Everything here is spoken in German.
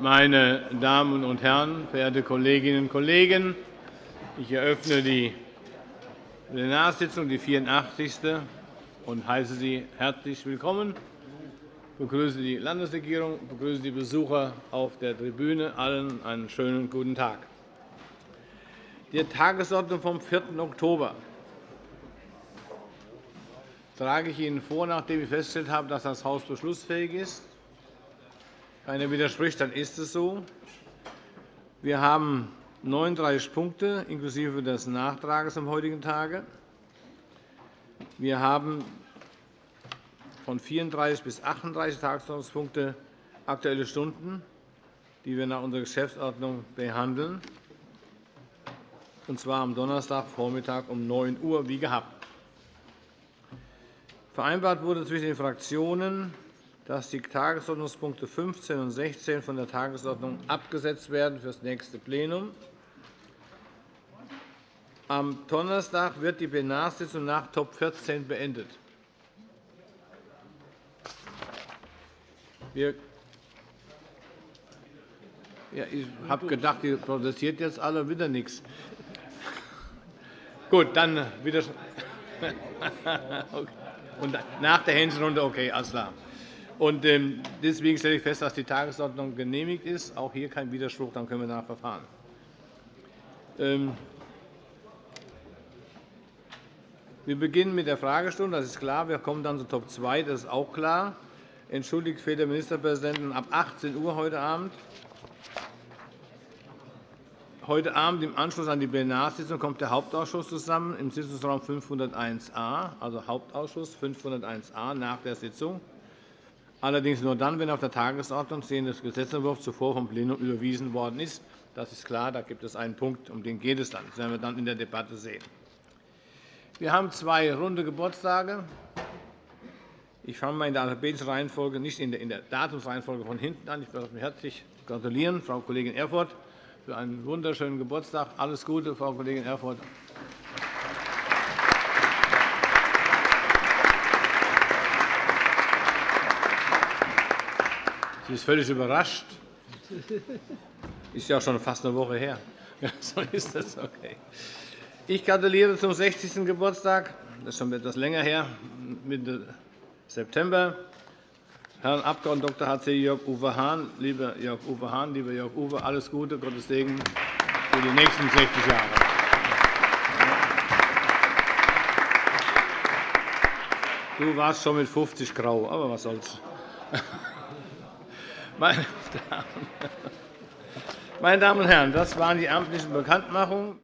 Meine Damen und Herren, verehrte Kolleginnen und Kollegen! Ich eröffne die Plenarsitzung, die 84. und heiße Sie herzlich willkommen. Ich begrüße die Landesregierung, ich begrüße die Besucher auf der Tribüne. Allen einen schönen guten Tag. Die Tagesordnung vom 4. Oktober trage ich Ihnen vor, nachdem ich festgestellt habe, dass das Haus beschlussfähig ist. Keiner widerspricht, dann ist es so. Wir haben 39 Punkte inklusive des Nachtrages am heutigen Tage. Wir haben von 34 bis 38 Tagesordnungspunkte Aktuelle Stunden, die wir nach unserer Geschäftsordnung behandeln, und zwar am Donnerstagvormittag um 9 Uhr wie gehabt. Vereinbart wurde zwischen den Fraktionen, dass die Tagesordnungspunkte 15 und 16 von der Tagesordnung abgesetzt werden für das nächste Plenum. Am Donnerstag wird die Plenarsitzung nach Top 14 beendet. Wir ja, ich habe gedacht, ihr protestiert jetzt alle wieder nichts. Gut, dann wieder. Und nach der Hänschenrunde, okay, alles klar. Ähm, deswegen stelle ich fest, dass die Tagesordnung genehmigt ist. Auch hier kein Widerspruch, dann können wir danach verfahren. Ähm, wir beginnen mit der Fragestunde, das ist klar. Wir kommen dann zu Top 2, das ist auch klar. Entschuldigt fehlt der Ministerpräsidentin ab 18 Uhr heute Abend. Heute Abend im Anschluss an die Plenarsitzung kommt der Hauptausschuss zusammen im Sitzungsraum 501a, also Hauptausschuss 501a nach der Sitzung. Allerdings nur dann, wenn auf der Tagesordnung stehender Gesetzentwurf zuvor vom Plenum überwiesen worden ist. Das ist klar. Da gibt es einen Punkt, um den geht es dann. Das werden wir dann in der Debatte sehen. Wir haben zwei runde Geburtstage. Ich fange mal in der alphabetischen Reihenfolge, nicht in der Datumsreihenfolge von hinten an. Ich mich herzlich gratulieren, Frau Kollegin Erfurth für einen wunderschönen Geburtstag. Alles Gute, Frau Kollegin Erfurth. Sie ist völlig überrascht. Ist ja schon fast eine Woche her. Ja, so ist das. Okay. Ich gratuliere zum 60. Geburtstag. Das ist schon etwas länger her, Mitte September. Herrn Abg. Dr. H.C. Jörg Uwe Hahn, lieber Jörg Uwe Hahn, lieber Jörg Uwe, alles Gute, Gottes Segen für die nächsten 60 Jahre. Du warst schon mit 50 grau, aber was soll's. Meine Damen und Herren, das waren die amtlichen Bekanntmachungen.